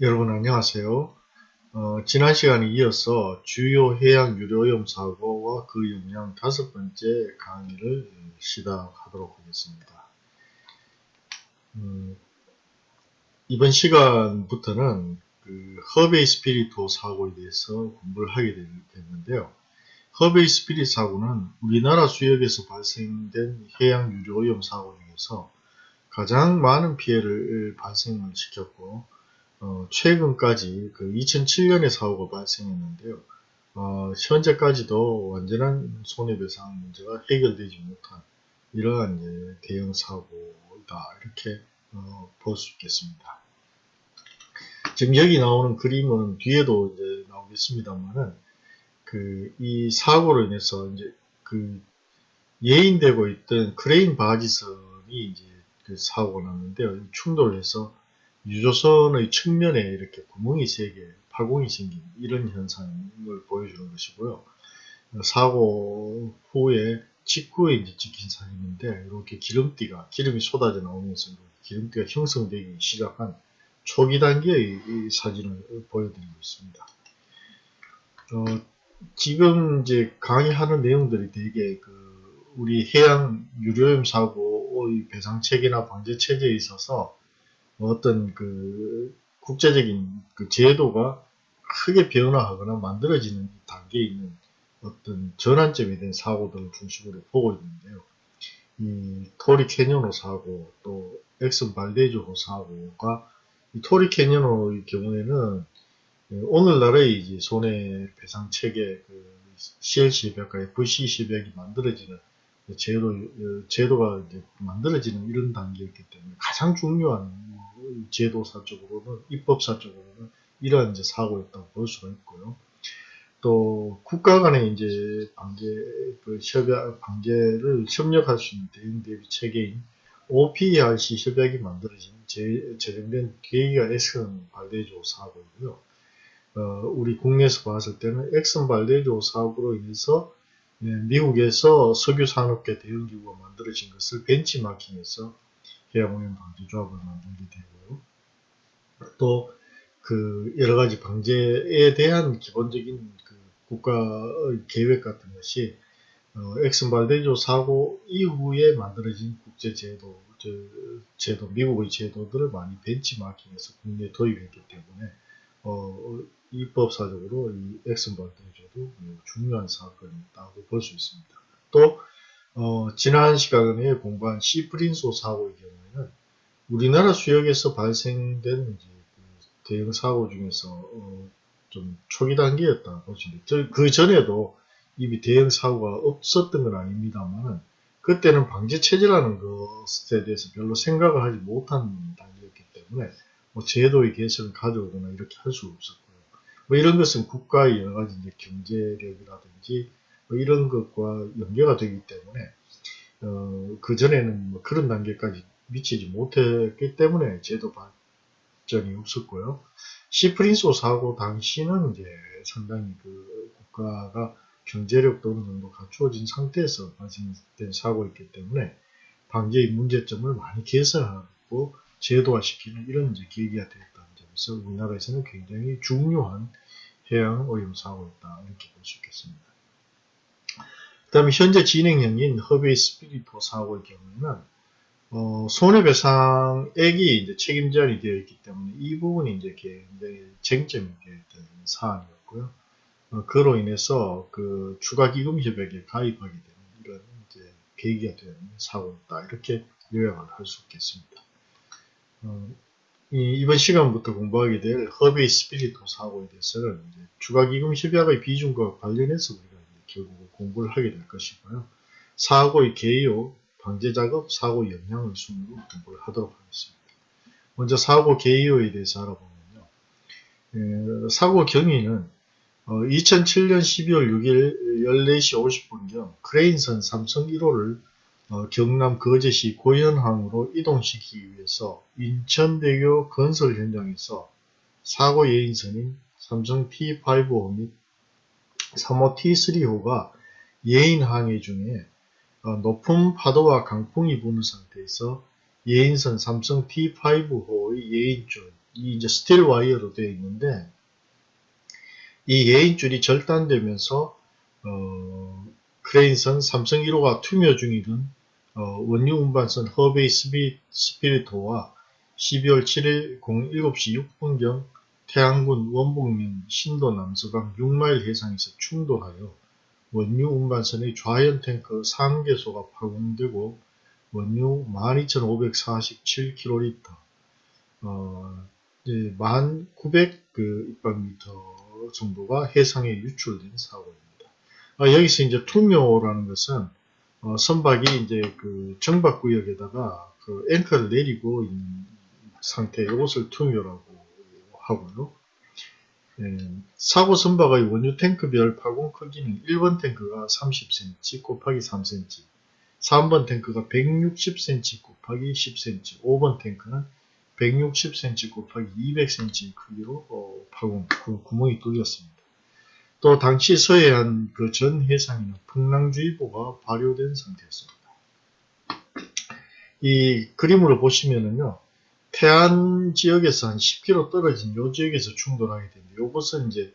여러분 안녕하세요. 어, 지난 시간에 이어서 주요 해양 유료오염 사고와 그 영향 다섯 번째 강의를 시작하도록 하겠습니다. 음, 이번 시간부터는 그 허베이 스피리토 사고에 대해서 공부를 하게 됐는데요. 허베이 스피릿 사고는 우리나라 수역에서 발생된 해양 유료오염 사고 중에서 가장 많은 피해를 발생을 시켰고 어, 최근까지 그 2007년에 사고가 발생했는데요. 어, 현재까지도 완전한 손해배상 문제가 해결되지 못한 이러한 이제 대형 사고다 이렇게 어, 볼 수 있겠습니다. 지금 여기 나오는 그림은 뒤에도 이제 나오겠습니다만은 그 이 사고로 인해서 이제 그 예인되고 있던 크레인 바지선이 이제 그 사고가 났는데요. 충돌해서 유조선의 측면에 이렇게 구멍이 세 개, 파공이 생긴 이런 현상을 보여주는 것이고요. 사고 후에 직후에 이제 찍힌 사진인데 이렇게 기름띠가 기름이 쏟아져 나오면서 기름띠가 형성되기 시작한 초기 단계의 사진을 보여드리고 있습니다. 어, 지금 이제 강의하는 내용들이 되게 그 우리 해양 유료염 사고의 배상 체계나 방제 체제에 있어서 어떤 그 국제적인 그 제도가 크게 변화하거나 만들어지는 단계에 있는 어떤 전환점에 대한 사고들을 중심으로 보고 있는데요. 이 토리 캐니언호 사고 또 엑슨 발데이조호 사고가 이 토리 캐니언호의 경우에는 예, 오늘날의 이제 손해배상 체계 그 CLC 협약과 FCC 협약이 만들어지는 제도, 어, 제도가 이제 만들어지는 이런 단계였기 때문에 가장 중요한 제도사적으로는, 입법사적으로는 이러한 이제 사고였다고 볼 수가 있고요. 또, 국가 간의 이제 방제, 그 협약, 방제를 협력할 수 있는 대응 대비 체계인 OPRC 협약이 만들어진 제, 제정된 계기가 에스컨 발대조 사고이고요. 어, 우리 국내에서 봤을 때는 엑슨 발데조 사업으로 인해서 예, 미국에서 석유 산업계 대응기구가 만들어진 것을 벤치마킹해서 해양오염 방지 조합을 만들게 되고요. 또 그 여러 가지 방제에 대한 기본적인 그 국가의 계획 같은 것이 어, 엑슨 발데조 사고 이후에 만들어진 국제 제도, 제도, 미국의 제도들을 많이 벤치마킹해서 국내에 도입했기 때문에 어, 입법사적으로 이 엑슨번 대조도 중요한 사건이었다고 볼 수 있습니다. 또 어, 지난 시간에 공부한 시프린 소 사고의 경우에는 우리나라 수역에서 발생된 그 대형 사고 중에서 어, 좀 초기 단계였다 보시면 그 전에도 이미 대형 사고가 없었던 건 아닙니다만 그때는 방제 체제라는 것에 대해서 별로 생각을 하지 못한 단계였기 때문에 뭐 제도의 개선을 가져오거나 이렇게 할 수 없었고 뭐 이런 것은 국가의 여러 가지 이제 경제력이라든지 뭐 이런 것과 연계가 되기 때문에 어, 그 전에는 뭐 그런 단계까지 미치지 못했기 때문에 제도 발전이 없었고요. 시프린소 사고 당시는 이제 상당히 그 국가가 경제력도 어느 정도 갖추어진 상태에서 발생된 사고였기 때문에 방제의 문제점을 많이 개선하고 제도화시키는 이런 이제 계기가 됐다. 그래서 우리나라에서는 굉장히 중요한 해양 오염 사고였다 이렇게 볼 수 있겠습니다. 그 다음에 현재 진행형인 허베이 스피리토 사고의 경우에는 어, 손해배상액이 이제 책임 제한이 되어 있기 때문에 이 부분이 이제 굉장히 쟁점이 되어있던 사안이었고요. 어, 그로 인해서 그 추가 기금 협약에 가입하게 되는 이런 이제 계기가 되는 사고였다 이렇게 요약을 할 수 있겠습니다. 어, 이 번 시간부터 공부하게 될 허베이 스피리토 사고에 대해서는 추가기금 협약의 비중과 관련해서 우리가 결국 공부를 하게 될 것이고요. 사고의 개요, 방제작업, 사고 영향을 순으로 공부를 하도록 하겠습니다. 먼저 사고 개요에 대해서 알아보면요. 사고 경위는 2007년 12월 6일 14시 50분경 크레인선 삼성 1호를 어, 경남 거제시 고현항으로 이동시키기 위해서 인천대교 건설 현장에서 사고 예인선인 삼성 T5호 및 3호 T3호가 예인 항해 중에 어, 높은 파도와 강풍이 부는 상태에서 예인선 삼성 T5호의 예인줄 이 이제 스틸 와이어로 되어 있는데 이 예인줄이 절단되면서 어, 크레인선 삼성 1호가 투며 중이던 어, 원유 운반선 허베이 스피, 스피리토와 12월 7일 07시 6분경 태양군 원북면 신도 남서강 6마일 해상에서 충돌하여 원유 운반선의 좌연 탱크 3개소가 파손되고 원유 12,547kl 어, 1,900그 입방미터 정도가 해상에 유출된 사고입니다. 아, 여기서 이제 투묘라는 것은 어, 선박이 이제 그 정박 구역에다가 그 앵커를 내리고 있는 상태 이것을 투묘라고 하고요. 예, 사고 선박의 원유 탱크별 파공 크기는 1번 탱크가 30cm 곱하기 3cm, 3번 탱크가 160cm 곱하기 10cm, 5번 탱크는 160cm 곱하기 200cm 크기로 어, 파공 그 구멍이 뚫렸습니다. 또 당시 서해안 그 전 해상에는 풍랑주의보가 발효된 상태였습니다. 이 그림으로 보시면은요, 태안 지역에서 한 10km 떨어진 요 지역에서 충돌하게 됩니다. 요것은 이제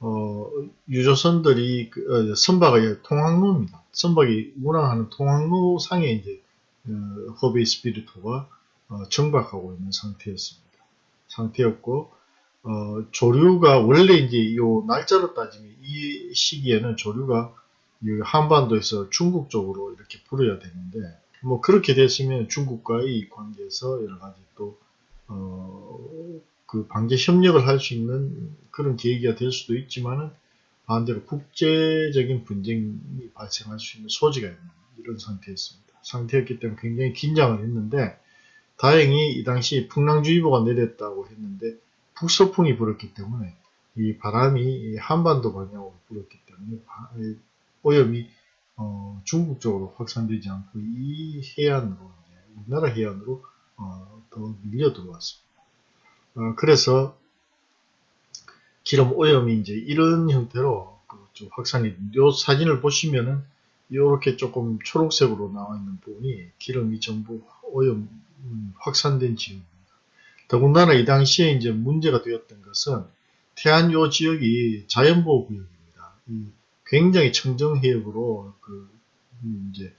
어, 유조선들이 그, 어, 선박의 통항로입니다. 선박이 운항하는 통항로 상에 이제 어, 허베이 스피리토가 어, 정박하고 있는 상태였습니다. 상태였고 어, 조류가 원래 이제 요 날짜로 따지면 이 시기에는 조류가 한반도에서 중국 쪽으로 이렇게 불어야 되는데 뭐 그렇게 됐으면 중국과의 관계에서 여러 가지 또 어, 그 방제 협력을 할 수 있는 그런 계기가 될 수도 있지만은 반대로 국제적인 분쟁이 발생할 수 있는 소지가 있는 이런 상태였습니다. 상태였기 때문에 굉장히 긴장을 했는데 다행히 이 당시 풍랑주의보가 내렸다고 했는데 북서풍이 불었기 때문에 이 바람이 한반도 방향으로 불었기 때문에 오염이 어, 중국 쪽으로 확산되지 않고 이 해안으로 우리나라 해안으로 어, 더 밀려 들어왔습니다. 어, 그래서 기름 오염이 이제 이런 형태로 그 확산이 이 사진을 보시면은 이렇게 조금 초록색으로 나와 있는 부분이 기름이 전부 오염 음, 확산된 지역입니다. 더군다나 이 당시에 이제 문제가 되었던 것은 태안 요 지역이 자연보호구역입니다. 굉장히 청정해역으로 그 음, 이제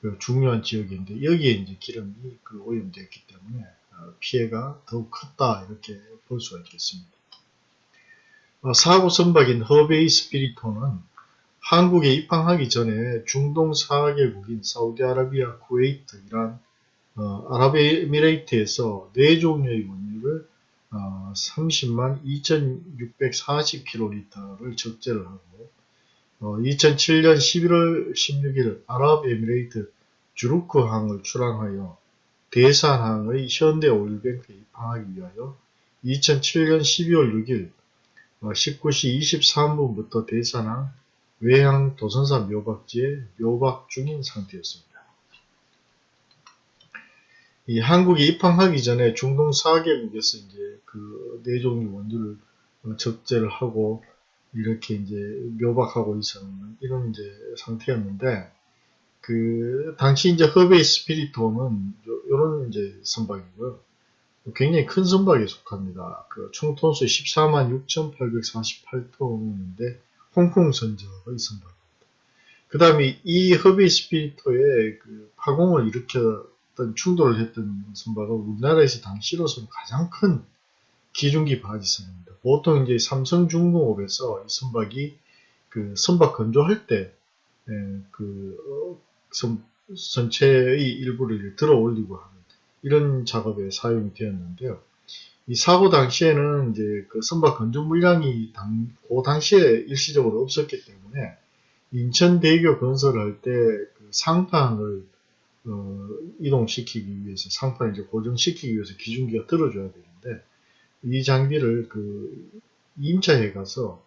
그 중요한 지역인데 여기에 이제 기름이 그 오염되었기 때문에 어, 피해가 더욱 컸다 이렇게 볼 수가 있겠습니다. 어, 사고 선박인 허베이 스피리토는 한국에 입항하기 전에 중동 4개국인 사우디아라비아, 쿠웨이트, 이란, 어, 아랍에미레이트에서 4종류의 원유를 어, 30만 2640kl를 적재를 하고 어, 2007년 11월 16일 아랍에미레이트 주루크항을 출항하여 대산항의 현대 오일뱅크에 입항하기 위하여 2007년 12월 6일 19시 23분부터 대산항 외항 도선사 묘박지에 묘박 중인 상태였습니다. 이 한국에 입항하기 전에 중동 4개국에서 이제 그 네 종류 원두를 적재를 하고 이렇게 이제 묘박하고 있었는 이런 이제 상태였는데 그 당시 이제 허베이 스피리토는 요런 이제 선박이고요. 굉장히 큰 선박에 속합니다. 그 총톤수 14만 6,848톤인데 홍콩 선적의 선박입니다. 그 다음에 이 허베이 스피리토의 그 파공을 어떤 충돌을 했던 선박은 우리나라에서 당시로서는 가장 큰 기중기 바지선입니다. 보통 이제 삼성중공업에서 이 선박이 그 선박 건조할 때그 예, 어, 선체의 일부를 들어 올리고 하는 이런 작업에 사용이 되었는데요. 이 사고 당시에는 이제 그 선박 건조 물량이 당, 그 당시에 일시적으로 없었기 때문에 인천대교 건설을 할 때 그 상판을 어, 이동시키기 위해서 상판을 이제 고정시키기 위해서 기중기가 들어줘야 되는데 이 장비를 그 임차해 가서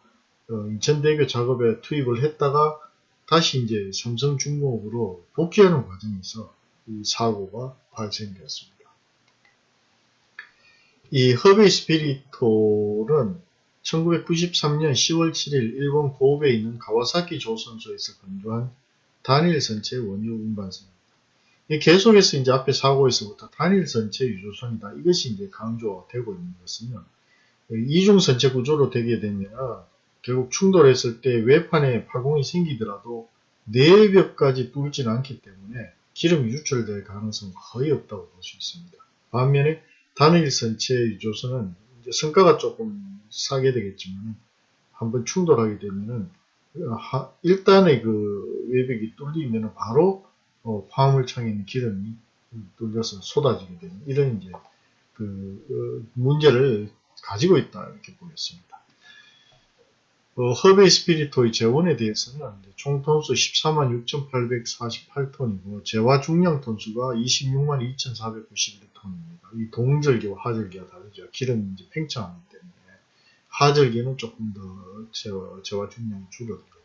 어, 인천대교 작업에 투입을 했다가 다시 이제 삼성중공업으로 복귀하는 과정에서 이 사고가 발생되었습니다. 이 허베이 스피리토는 1993년 10월 7일 일본 고베에 있는 가와사키 조선소에서 건조한 단일 선체 원유 운반선 이 계속해서 이제 앞에 사고에서부터 단일 선체 유조선이다. 이것이 이제 강조되고 있는 것은요. 이중 선체 구조로 되게 되면 결국 충돌했을 때 외판에 파공이 생기더라도 내벽까지 뚫지는 않기 때문에 기름이 유출될 가능성은 거의 없다고 볼 수 있습니다. 반면에 단일 선체 유조선은 이제 성과가 조금 싸게 되겠지만 한번 충돌하게 되면은 하- 일단의 그 외벽이 뚫리면 바로 어, 화물창에 있는 기름이 뚫려서 쏟아지게 되는 이런 이제 그 어, 문제를 가지고 있다 이렇게 보겠습니다. 어, 허베이 스피리토의 재원에 대해서는 총 톤수 14만 6,848톤이고 재화 중량 톤수가 26만 2,491톤입니다. 이 동절기와 하절기가 다르죠. 기름이 이제 팽창하기 때문에 하절기는 조금 더 재화, 재화 중량이 줄어들었죠.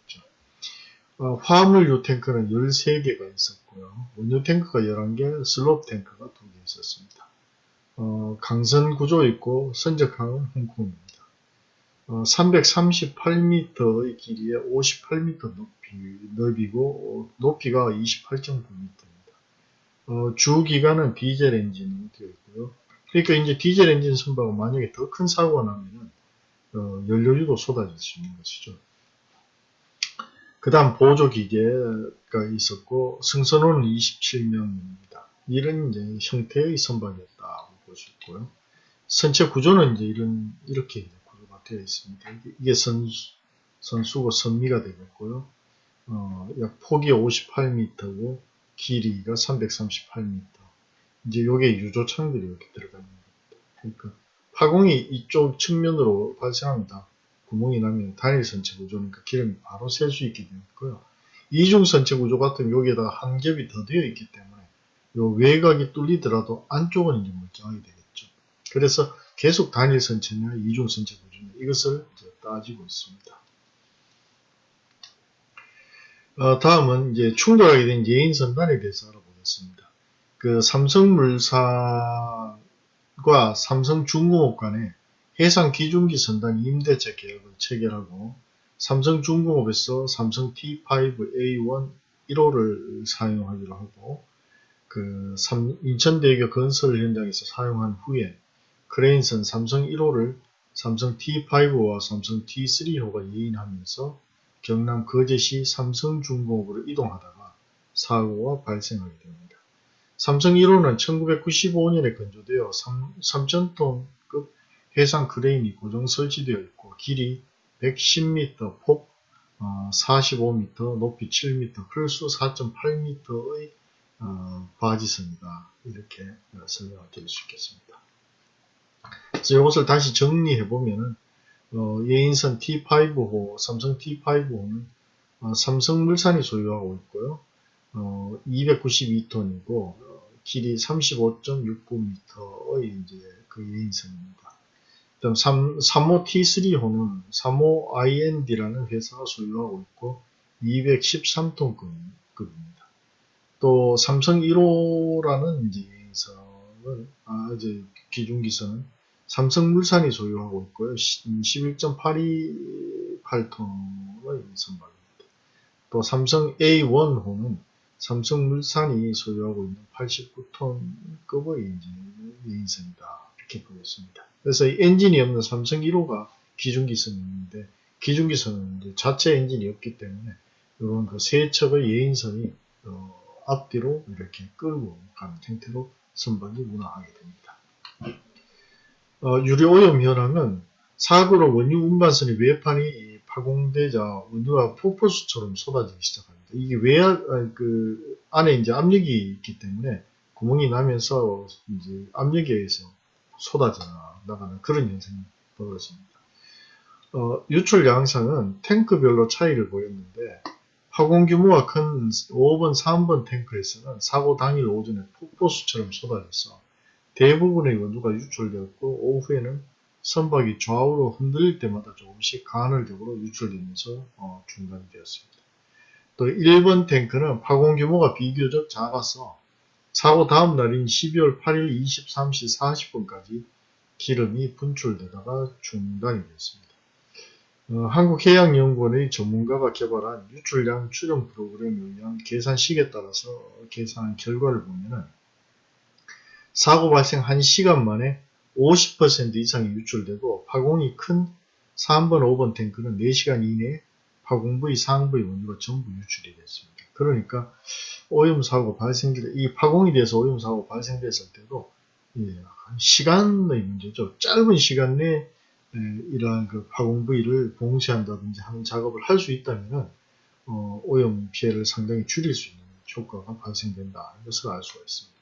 어, 화물 유 탱크는 13개가 있었고요. 원유 탱크가 11개, 슬롭 탱크가 2개 있었습니다. 어, 강선 구조 있고 선적항은 홍콩입니다. 어, 338m의 길이에 58m 높이, 넓이고 어, 높이가 28.9m입니다. 어, 주 기관은 디젤 엔진으로 되어 있고요. 그러니까 이제 디젤 엔진 선박은 만약에 더 큰 사고가 나면은 어, 연료유도 쏟아질 수 있는 것이죠. 그 다음 보조기계가 있었고 승선호는 27명입니다. 이런 이제 형태의 선박이었다고 볼 수 있고요. 선체 구조는 이제 이런 이렇게 이제 구조가 되어 있습니다. 이게- 선 선수고 선미가 되겠고요. 어, 약 폭이 58m고 길이가 338m. 이제 요게 유조창들이 이렇게 들어가 있는 겁니다. 그러니까 파공이 이쪽 측면으로 발생합니다. 구멍이 나면 단일 선체 구조니까 기름이 바로 셀 수 있게 되고요. 이중 선체 구조 같은 여기에다 한 겹이 더 되어 있기 때문에 요 외곽이 뚫리더라도 안쪽은 이제 멀쩡하게 되겠죠. 그래서 계속 단일 선체냐 이중 선체 구조냐 이것을 따지고 있습니다. 어, 다음은 이제 충돌하게 된 예인 선단에 대해서 알아보겠습니다. 그 삼성물산과 삼성중공업 간에 해상 기중기 선단 임대차 계약을 체결하고 삼성중공업에서 삼성 T5A1 1호를 사용하기로 하고 그 삼- 인천대교 건설 현장에서 사용한 후에 크레인선 삼성 1호를 삼성 T5와 삼성 T3호가 예인하면서 경남 거제시 삼성중공업으로 이동하다가 사고가 발생하게 됩니다. 삼성 1호는 1995년에 건조되어 3,000톤급 해상 크레인이 고정 설치되어 있고 길이 110m, 폭 45m, 높이 7m, 클수 4.8m의 바지선이다. 이렇게 어, 설명을 드릴 수 있겠습니다. 그래서 이것을 다시 정리해 보면은 어, 예인선 T5호, 삼성 T5호는 어, 삼성물산이 소유하고 있고요. 어, 292톤이고 길이 35.69m의 이제 그 예인선입니다. 그다음 3, 3호 T3호는 3호 IND라는 회사가 소유하고 있고 213톤급입니다. 또 삼성 1호라는 이제 예인선은 아 이제 기중기선은 삼성물산이 소유하고 있고요. 11.828톤의 선박입니다. 또 삼성 A1호는 삼성물산이 소유하고 있는 89톤급의 이제 예인선이다. 이렇게 보겠습니다. 그래서 이 엔진이 없는 삼성 1호가 기중기선인데 기중기선은 이제 자체 엔진이 없기 때문에 이런 그 세 척의 예인선이 어, 앞뒤로 이렇게 끌고 가는 형태로 선박이 운항하게 됩니다. 어, 유료오염 현황은 사고로 원유 운반선의 외판이 파공되자 원유가 폭포수처럼 쏟아지기 시작합니다. 이게 외, 아, 그, 안에 이제 압력이 있기 때문에 구멍이 나면서 이제 압력에 의해서 쏟아져 나가는 그런 현상이 벌어집니다. 어, 유출 양상은 탱크별로 차이를 보였는데 파공 규모가 큰 5번, 3번 탱크에서는 사고 당일 오전에 폭포수처럼 쏟아져서 대부분의 원두가 유출되었고 오후에는 선박이 좌우로 흔들릴 때마다 조금씩 간헐적으로 유출되면서 어, 중단이 되었습니다. 또 1번 탱크는 파공 규모가 비교적 작아서 사고 다음 날인 12월 8일 23시 40분까지 기름이 분출되다가 중단이 됐습니다. 어, 한국해양연구원의 전문가가 개발한 유출량 추정 프로그램에 의한 계산식에 따라서 계산한 결과를 보면은 사고 발생 1시간 만에 50% 이상이 유출되고 파공이 큰 3번, 5번 탱크는 4시간 이내에 파공부위, 상부위 원료가 전부 유출이 됐습니다. 그러니까 오염 사고 발생기, 이 파공이 돼서 오염 사고 발생됐을 때도 예, 시간의 문제죠. 짧은 시간 내에 예, 이러한 그 파공 부위를 봉쇄한다든지 하는 작업을 할 수 있다면 어, 오염 피해를 상당히 줄일 수 있는 효과가 발생된다. 이것을 알 수가 있습니다.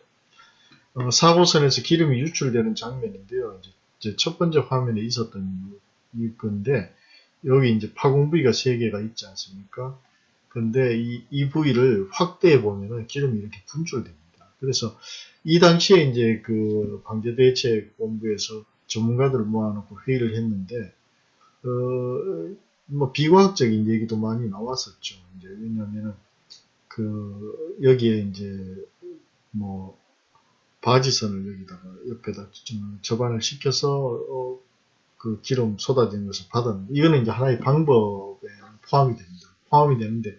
어, 사고선에서 기름이 유출되는 장면인데요. 이제 첫 번째 화면에 있었던 이 건데 여기 이제 파공 부위가 세 개가 있지 않습니까? 근데 이, 이 부위를 확대해 보면은 기름이 이렇게 분출됩니다. 그래서 이 당시에 이제 그 방제대책본부에서 전문가들을 모아놓고 회의를 했는데, 어, 뭐 비과학적인 얘기도 많이 나왔었죠. 이제 왜냐면은 그 여기에 이제 뭐 바지선을 여기다가 옆에다 좀 접안을 시켜서 어, 그 기름 쏟아지는 것을 받았는데 이거는 이제 하나의 방법에 포함이 됩니다. 포함이 되는데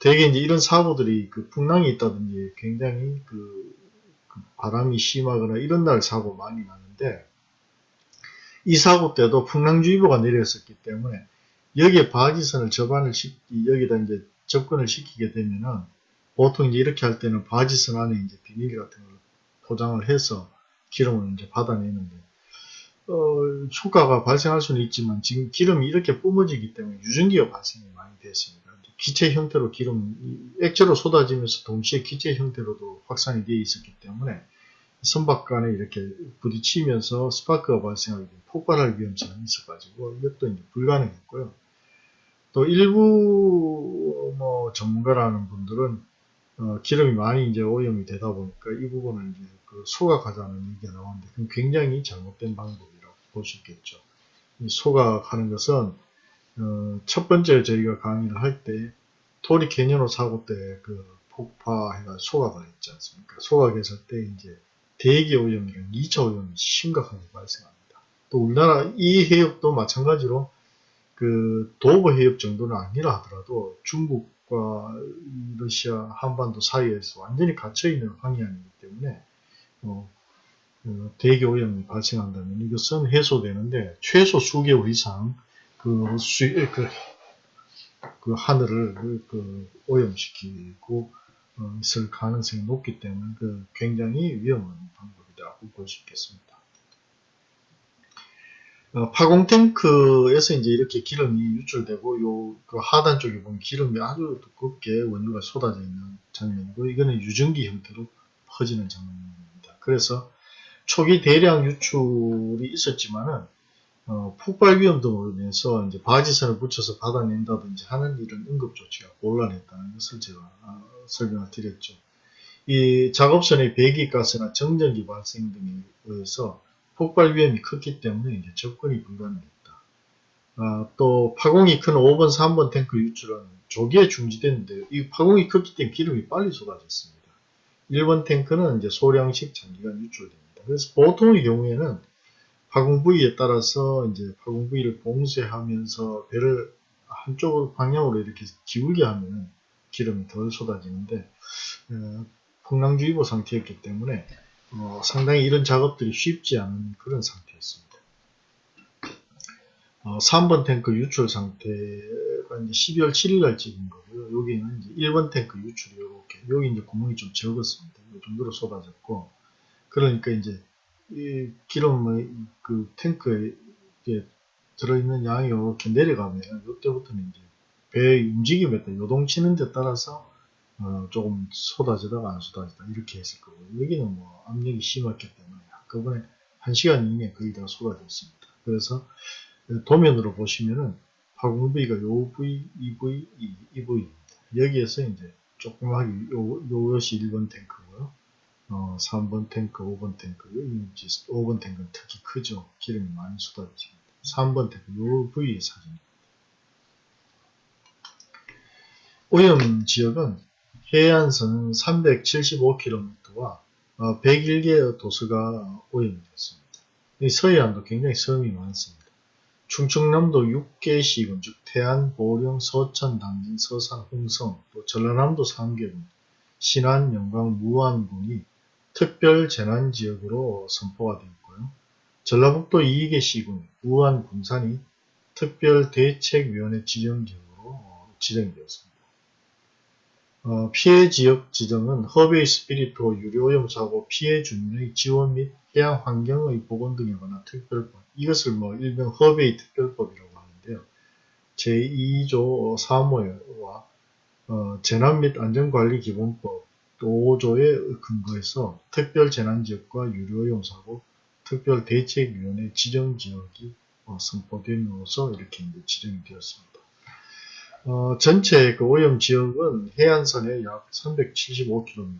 대개 이제 이런 사고들이 그 풍랑이 있다든지 굉장히 그, 그 바람이 심하거나 이런 날 사고 많이 나는데 이 사고 때도 풍랑주의보가 내렸었기 때문에 여기에 바지선을 접안을 시키 여기다 이제 접근을 시키게 되면은 보통 이제 이렇게 할 때는 바지선 안에 이제 비닐 같은 걸 포장을 해서 기름을 이제 받아내는데 어, 효과가 발생할 수는 있지만 지금 기름이 이렇게 뿜어지기 때문에 유전기가 발생이 많이 됐습니다. 기체 형태로 기름, 액체로 쏟아지면서 동시에 기체 형태로도 확산이 되어 있었기 때문에 선박 간에 이렇게 부딪히면서 스파크가 발생하게 되면 폭발할 위험성이 있어가지고 이것도 불가능했고요. 또 일부 뭐 전문가라는 분들은 어, 기름이 많이 이제 오염이 되다 보니까 이 부분을 이제 그 소각하자는 얘기가 나오는데 굉장히 잘못된 방법이라고 볼 수 있겠죠. 이 소각하는 것은 어, 첫 번째 저희가 강의를 할 때 토리 캐니언 사고 때 그 폭파해가 소각을 했지 않습니까? 소각했을 때 이제 대기 오염이랑 2차 오염이 심각하게 발생합니다. 또 우리나라 이 해역도 마찬가지로 그 도보 해역 정도는 아니라 하더라도 중국과 러시아 한반도 사이에서 완전히 갇혀있는 황해안이기 때문에 어, 어, 대기 오염이 발생한다면 이것은 해소되는데 최소 수개월 이상 그, 수, 그, 그 하늘을 그 오염시키고 어, 있을 가능성이 높기 때문에 그 굉장히 위험한 방법이라고 볼 수 있겠습니다. 어, 파공 탱크에서 이제 이렇게 기름이 유출되고 요 그 하단 쪽에 보면 기름이 아주 두껍게 원료가 쏟아져 있는 장면이고 이거는 유전기 형태로 퍼지는 장면입니다. 그래서 초기 대량 유출이 있었지만은 어, 폭발 위험 등으로 인해서 이제 바지선을 붙여서 받아낸다든지 하는 이런 응급 조치가 곤란했다는 것을 제가 어, 설명을 드렸죠. 이 작업선의 배기가스나 정전기 발생 등에 의해서 폭발 위험이 컸기 때문에 이제 접근이 불가능했다. 아, 또 파공이 큰 5번, 3번 탱크 유출은 조기에 중지됐는데 이 파공이 컸기 때문에 기름이 빨리 쏟아졌습니다. 1번 탱크는 이제 소량씩 장기간 유출됩니다. 그래서 보통의 경우에는 파공 부위에 따라서 이제 파공 부위를 봉쇄하면서 배를 한쪽으로 방향으로 이렇게 기울게 하면 기름이 덜 쏟아지는데 어, 풍랑주의보 상태였기 때문에 어, 상당히 이런 작업들이 쉽지 않은 그런 상태였습니다. 어, 3번 탱크 유출 상태가 이제 12월 7일 날 찍은 거고요. 여기는 이제 1번 탱크 유출이 이렇게 여기 이제 구멍이 좀 적었습니다. 이 정도로 쏟아졌고 그러니까 이제 이 기름의 그 탱크에 들어있는 양이 이렇게 내려가면 이때부터는 이제 배의 움직임에 따라 요동치는 데 따라서 어 조금 쏟아지다가 안 쏟아지다 이렇게 했을 거고 여기는 뭐 압력이 심했기 때문에 한꺼번에 1시간 이내에 거의 다 쏟아졌습니다. 그래서 도면으로 보시면은 파공 부위가 요 부위, 이 부위, 이, 이 부위입니다. 여기에서 이제 조그맣게 요, 요것이 1번 탱크고요. 어, 3번 탱크, 5번 탱크, 여기 5번 탱크는 특히 크죠. 기름이 많이 쏟아집니다. 3번 탱크, 요 부위의 사진입니다. 오염 지역은 해안선 375km와 101개의 도서가. 이 서해안도 굉장히 섬이 많습니다. 충청남도 6개 시군 즉 태안, 보령, 서천, 당진, 서산, 홍성, 또 전라남도 3개군, 신안, 영광, 무안군이 특별 재난 지역으로 선포가 되어 있고요. 전라북도 2개 시군, 우안, 군산이 특별 대책위원회 지정 지역으로 지정되었습니다. 어, 피해 지역 지정은 허베이 스피리토 유료오염 사고 피해 주민의 지원 및 해양 환경의 보건 등에 관한 특별법 이것을 뭐 일명 허베이 특별법이라고 하는데요. 제2조 3호와 어, 재난 및 안전관리 기본법 5조에 근거해서 특별 재난지역과 유료오염 사고 특별 대책위원회 지정지역이 어, 선포됨으로써 이렇게 지정이 되었습니다. 어, 전체 그 오염 지역은 해안선에 약 375km,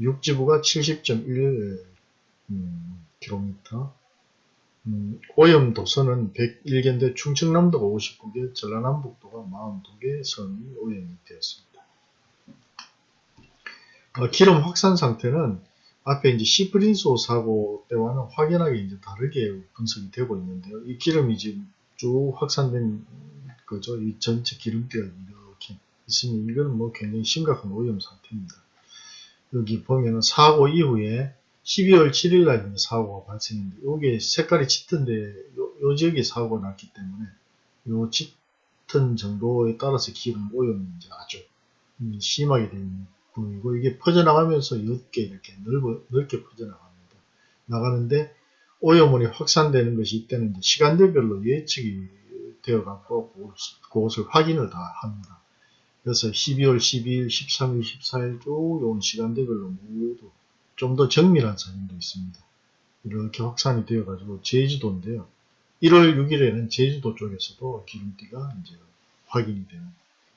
육지부가 70.1 음, km, 음, 오염 도선은 101개인데 충청남도가 59개, 전라남북도가 42개 선이 오염이 되었습니다. 어, 기름 확산 상태는 앞에 이제 시프린소 사고 때와는 확연하게 이제 다르게 분석이 되고 있는데요. 이 기름이 지금 쭉 확산된 거죠. 이 전체 기름때가 이렇게 있으니 이건 뭐 굉장히 심각한 오염 상태입니다. 여기 보면은 사고 이후에 12월 7일 날 사고가 발생했는데 이게 색깔이 짙은데 요, 요 지역에 사고가 났기 때문에 요 짙은 정도에 따라서 기름 오염이 이제 아주 심하게 되는 부분이고 이게 퍼져나가면서 옅게 이렇게 넓어, 넓게 퍼져나갑니다. 나가는데 오염물이 확산되는 것이 이제 시간대별로 예측이 되어 갖고 그것을 확인을 다 합니다. 그래서 12월 12일, 13일, 14일 쭉온 시간대별로 모두 좀 더 정밀한 사진도 있습니다. 이렇게 확산이 되어 가지고 제주도인데요. 1월 6일에는 제주도 쪽에서도 기름띠가 이제 확인이 되는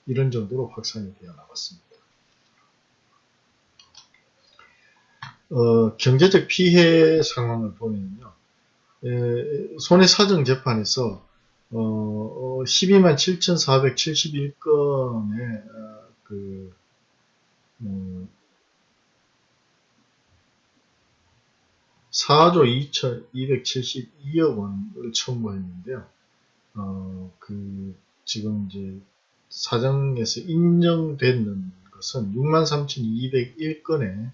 이런 정도로 확산이 되어 나갔습니다. 어, 경제적 피해 상황을 보면요. 에, 손해사정 재판에서 어, 12만 7,471건의 어, 그 음, 4조 2,272억 원을 청구했는데요. 어, 그 지금 이제 사정에서 인정되는 것은 63,201건에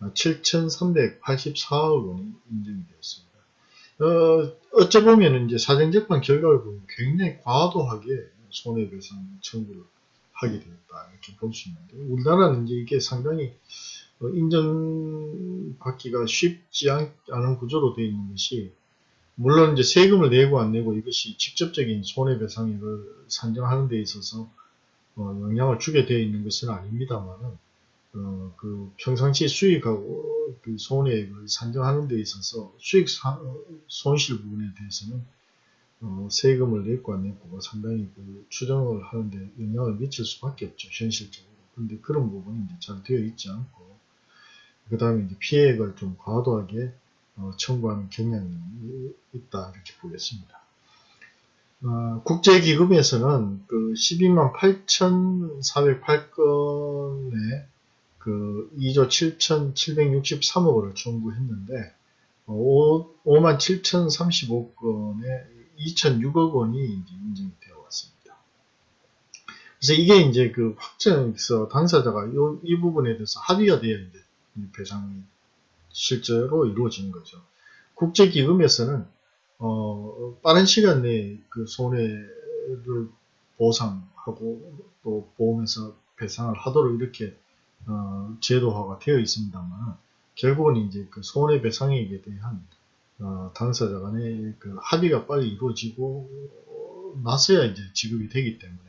7,384억 원이 인정이 되었습니다. 어, 어쩌보면 이제 사정재판 결과를 보면 굉장히 과도하게 손해배상 청구를 하게 되었다. 이렇게 볼 수 있는데, 우리나라는 이제 이게 상당히 어, 인정받기가 쉽지 않은 구조로 되어 있는 것이, 물론 이제 세금을 내고 안 내고 이것이 직접적인 손해배상액을 산정하는 데 있어서 어, 영향을 주게 되어 있는 것은 아닙니다만은, 어, 그 평상시 수익하고 그 손해액을 산정하는 데 있어서 수익 사, 손실 부분에 대해서는 어, 세금을 냈고 안 냈고가 상당히 그 추정을 하는데 영향을 미칠 수밖에 없죠 현실적으로. 근데 그런 부분이 이제 잘 되어 있지 않고 그 다음에 이제 피해액을 좀 과도하게 어, 청구하는 경향이 있다 이렇게 보겠습니다. 어, 국제기금에서는 그 12만 8,408건의 그 2조 7,763억 원을 청구했는데 5, 만 7,035건에 2,006억 원이 인정이 되어 왔습니다. 그래서 이게 이제 그 확정에서 당사자가 요, 이 부분에 대해서 합의가 이제 배상이 실제로 이루어진 거죠. 국제기금에서는 어, 빠른 시간 내에 그 손해를 보상하고 또 보험에서 배상을 하도록 이렇게 어, 제도화가 되어 있습니다만 결국은 이제 그 손해배상액에 대한 어, 당사자 간의 그 합의가 빨리 이루어지고 어, 나서야 이제 지급이 되기 때문에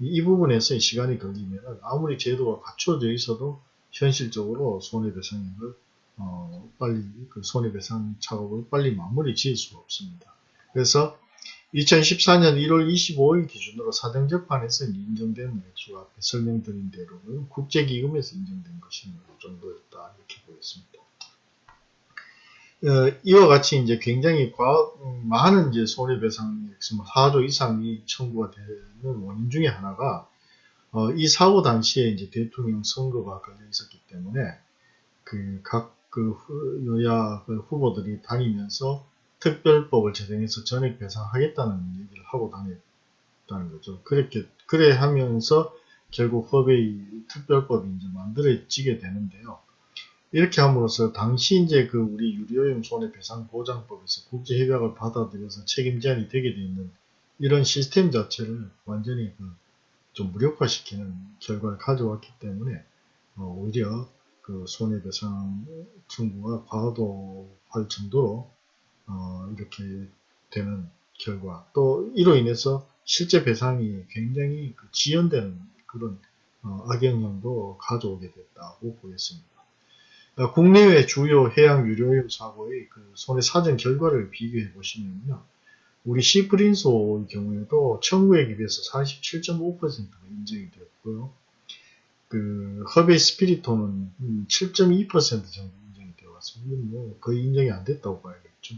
이, 이 부분에서 시간이 걸리면 아무리 제도가 갖춰져 있어도 현실적으로 손해배상액을 어, 빨리 그 손해배상 작업을 빨리 마무리 지을 수가 없습니다. 그래서 2014년 1월 25일 기준으로 사정재판에서 인정된 액수가 앞에 설명드린 대로는 국제기금에서 인정된 것이 이 정도였다 이렇게 보였습니다. 어, 이와 같이 이제 굉장히 과, 음, 많은 이제 손해배상 액수 4조 뭐 이상이 청구가 되는 원인 중에 하나가 어, 이 사고 당시에 이제 대통령 선거가 걸려 있었기 때문에 그 각그 그 여야 그 후보들이 다니면서 특별법을 제정해서 전액 배상하겠다는 얘기를 하고 다녔다는 거죠. 그렇게 그래 하면서 결국 허베이 특별법이 이제 만들어지게 되는데요. 이렇게 함으로써 당시 이제 그 우리 유료용 손해배상보장법에서 국제협약을 받아들여서 책임 제한이 되게 돼 있는 이런 시스템 자체를 완전히 그 좀 무력화시키는 결과를 가져왔기 때문에 어, 오히려 그 손해배상 청구가 과도할 정도로 어, 이렇게 되는 결과 또 이로 인해서 실제 배상이 굉장히 그 지연되는 그런 어, 악영향도 가져오게 됐다고 보겠습니다. 어, 국내외 주요 해양 유료용 사고의 그 손해 사정 결과를 비교해 보시면요. 우리 시프린소의 경우에도 청구액에 비해서 47.5%가 인정이 되었고요. 그 허베이 스피리토는 7.2% 정도 인정이 되어 왔습니다. 뭐 거의 인정이 안 됐다고 봐야겠죠.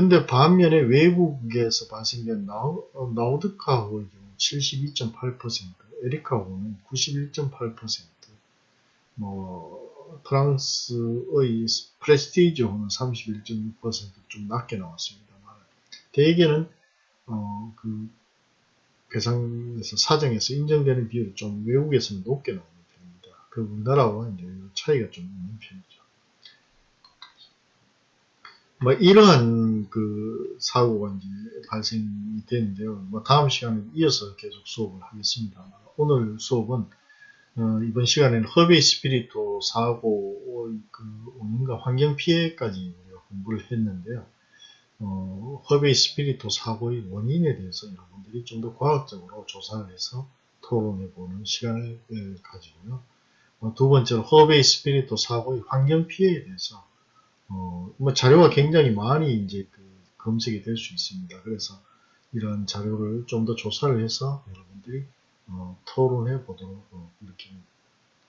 근데 반면에 외국에서 발생된 나우, 어, 나우드카호의 경우 72.8%, 에리카호는 91.8%, 뭐 프랑스의 프레스티지호는 31.6%좀 낮게 나왔습니다만 대개는 어, 그 배상에서 사정에서 인정되는 비율이 좀 외국에서는 높게 나오는 편입니다. 그 우리나라와 이제 차이가 좀 있는 편이죠. 뭐 이러한 그 사고가 이제 발생이 되는데요. 뭐 다음 시간에 이어서 계속 수업을 하겠습니다. 오늘 수업은 어, 이번 시간에는 허베이 스피릿호 사고 그 원인과 환경 피해까지 공부를 했는데요. 어, 허베이 스피릿호 사고의 원인에 대해서 여러분들이 좀 더 과학적으로 조사를 해서 토론해 보는 시간을 가지고요. 어, 두 번째로 허베이 스피릿호 사고의 환경 피해에 대해서 어, 뭐 자료가 굉장히 많이 이제 그 검색이 될 수 있습니다. 그래서 이런 자료를 좀 더 조사를 해서 여러분들이 어, 토론해 보도록 어, 이렇게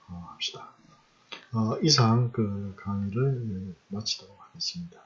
어, 합시다. 어, 이상 그 강의를 마치도록 하겠습니다.